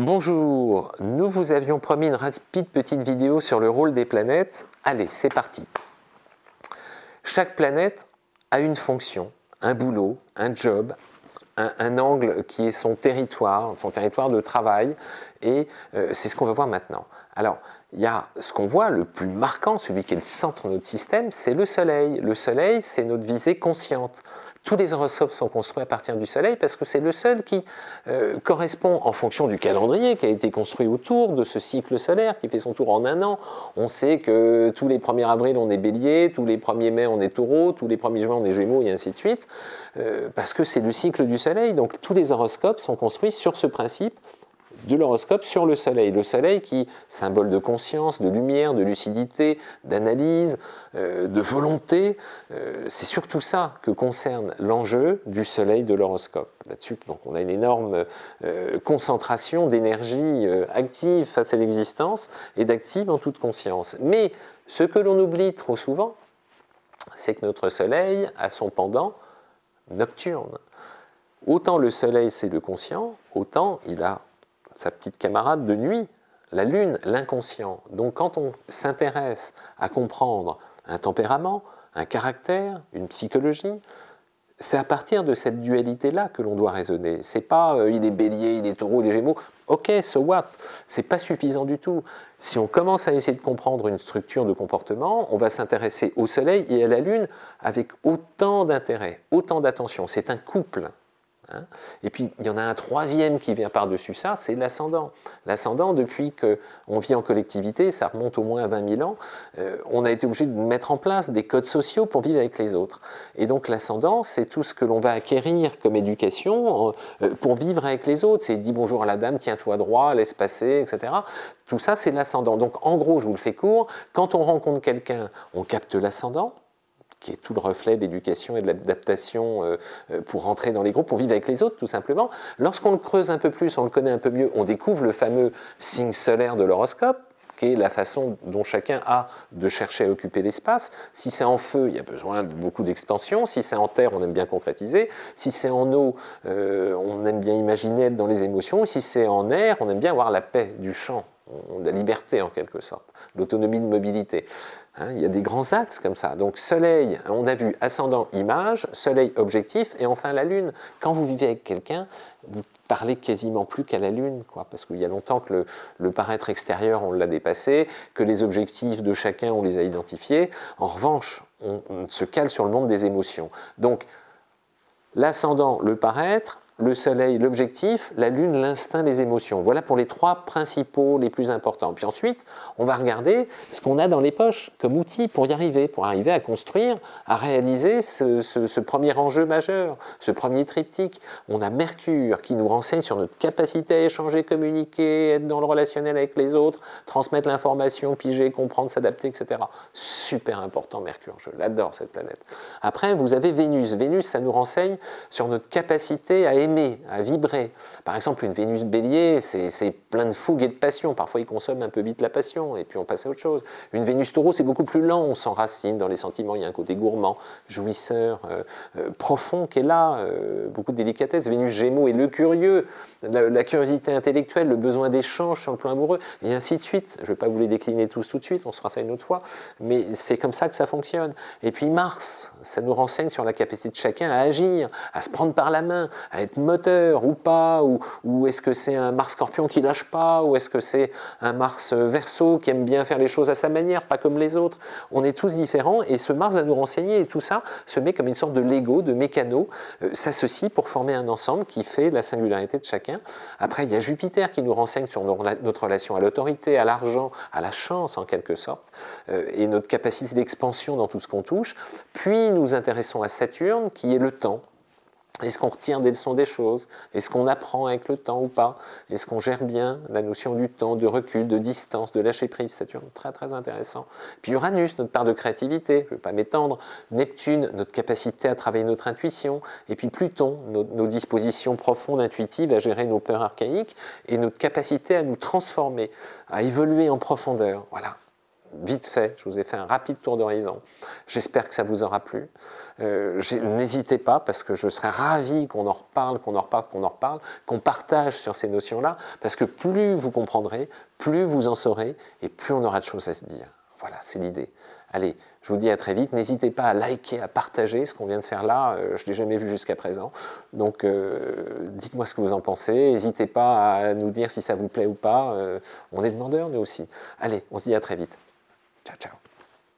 Bonjour, nous vous avions promis une rapide petite vidéo sur le rôle des planètes. Allez, c'est parti. Chaque planète a une fonction, un boulot, un job, un, angle qui est son territoire, son territoire de travail, et euh, c'est ce qu'on va voir maintenant. Alors, il y a ce qu'on voit, le plus marquant, celui qui est le centre de notre système, c'est le Soleil. Le Soleil, c'est notre visée consciente. Tous les horoscopes sont construits à partir du Soleil parce que c'est le seul qui euh, correspond en fonction du calendrier qui a été construit autour de ce cycle solaire qui fait son tour en un an. On sait que tous les 1er avril on est bélier, tous les 1er mai on est taureau, tous les 1er juin on est gémeaux et ainsi de suite, euh, parce que c'est le cycle du Soleil. Donc tous les horoscopes sont construits sur ce principe de l'horoscope sur le soleil. Le soleil qui, symbole de conscience, de lumière, de lucidité, d'analyse, euh, de volonté, euh, c'est surtout ça que concerne l'enjeu du soleil de l'horoscope. Là-dessus, donc on a une énorme euh, concentration d'énergie active face à l'existence et d'active en toute conscience. Mais ce que l'on oublie trop souvent, c'est que notre soleil a son pendant nocturne. Autant le soleil c'est le conscient, autant il a sa petite camarade de nuit, la lune, l'inconscient. Donc quand on s'intéresse à comprendre un tempérament, un caractère, une psychologie, c'est à partir de cette dualité-là que l'on doit raisonner. C'est pas euh, il est bélier, il est taureau, il est gémeaux. Ok, so what? C'est pas suffisant du tout. Si on commence à essayer de comprendre une structure de comportement, on va s'intéresser au soleil et à la lune avec autant d'intérêt, autant d'attention. C'est un couple. Hein. et puis, il y en a un troisième qui vient par-dessus ça, c'est l'ascendant. L'ascendant, depuis qu'on vit en collectivité, ça remonte au moins à 20 000 ans, euh, on a été obligé de mettre en place des codes sociaux pour vivre avec les autres. Et donc, l'ascendant, c'est tout ce que l'on va acquérir comme éducation euh, pour vivre avec les autres. C'est dit bonjour à la dame, tiens-toi droit, laisse passer, etc. Tout ça, c'est l'ascendant. Donc, en gros, je vous le fais court, quand on rencontre quelqu'un, on capte l'ascendant, qui est tout le reflet d'éducation et de l'adaptation euh, euh, pour rentrer dans les groupes, pour vivre avec les autres tout simplement. Lorsqu'on le creuse un peu plus, on le connaît un peu mieux, on découvre le fameux signe solaire de l'horoscope, qui est la façon dont chacun a de chercher à occuper l'espace. Si c'est en feu, il y a besoin de beaucoup d'expansion. Si c'est en terre, on aime bien concrétiser. Si c'est en eau, euh, on aime bien imaginer être dans les émotions. Si c'est en air, on aime bien avoir la paix du champ, la liberté en quelque sorte, l'autonomie de mobilité. Hein, il y a des grands axes comme ça. Donc soleil, on a vu ascendant image, soleil objectif et enfin la lune. Quand vous vivez avec quelqu'un, vous parlez quasiment plus qu'à la lune, parce qu'il y a longtemps que le, paraître extérieur, on l'a dépassé, que les objectifs de chacun, on les a identifiés. En revanche, on se cale sur le monde des émotions. Donc l'ascendant, le paraître, le soleil, l'objectif, la lune, l'instinct, les émotions. Voilà pour les trois principaux les plus importants. Puis ensuite, on va regarder ce qu'on a dans les poches comme outil pour y arriver, pour arriver à construire, à réaliser ce, premier enjeu majeur, ce premier triptyque. On a Mercure qui nous renseigne sur notre capacité à échanger, communiquer, être dans le relationnel avec les autres, transmettre l'information, piger, comprendre, s'adapter, etc. Super important Mercure, je l'adore cette planète. Après, vous avez Vénus. Vénus, ça nous renseigne sur notre capacité à aimer à vibrer. Par exemple, une Vénus bélier, c'est plein de fougue et de passion. Parfois, il consomme un peu vite la passion et puis on passe à autre chose. Une Vénus taureau, c'est beaucoup plus lent, on s'enracine dans les sentiments. Il y a un côté gourmand, jouisseur, euh, euh, profond qui est là, euh, beaucoup de délicatesse. Vénus gémeaux et le curieux, la, curiosité intellectuelle, le besoin d'échange sur le plan amoureux, et ainsi de suite. Je ne vais pas vous les décliner tous tout de suite, on se fera ça une autre fois, mais c'est comme ça que ça fonctionne. Et puis Mars, ça nous renseigne sur la capacité de chacun à agir, à se prendre par la main, à être moteur ou pas, ou, est-ce que c'est un Mars Scorpion qui lâche pas, ou est-ce que c'est un Mars Verseau qui aime bien faire les choses à sa manière, pas comme les autres. On est tous différents et ce Mars va nous renseigner et tout ça se met comme une sorte de Lego, de mécano, euh, s'associe pour former un ensemble qui fait la singularité de chacun. Après, il y a Jupiter qui nous renseigne sur notre relation à l'autorité, à l'argent, à la chance en quelque sorte, euh, et notre capacité d'expansion dans tout ce qu'on touche. Puis nous intéressons à Saturne qui est le temps, est-ce qu'on retient des leçons des choses? Est-ce qu'on apprend avec le temps ou pas? Est-ce qu'on gère bien la notion du temps, de recul, de distance, de lâcher prise? Saturne, très très intéressant. Puis Uranus, notre part de créativité, je ne vais pas m'étendre. Neptune, notre capacité à travailler notre intuition. Et puis Pluton, nos, nos, dispositions profondes, intuitives à gérer nos peurs archaïques et notre capacité à nous transformer, à évoluer en profondeur. Voilà, vite fait, je vous ai fait un rapide tour d'horizon. J'espère que ça vous aura plu. Euh, n'hésitez pas, parce que je serais ravi qu'on en reparle, qu'on en reparle, qu'on en reparle, qu'on partage sur ces notions-là, parce que plus vous comprendrez, plus vous en saurez, et plus on aura de choses à se dire. Voilà, c'est l'idée. Allez, je vous dis à très vite. N'hésitez pas à liker, à partager ce qu'on vient de faire là. Euh, je ne l'ai jamais vu jusqu'à présent. Donc, euh, dites-moi ce que vous en pensez. N'hésitez pas à nous dire si ça vous plaît ou pas. on est demandeurs, nous aussi. Allez, on se dit à très vite. Chao, chao.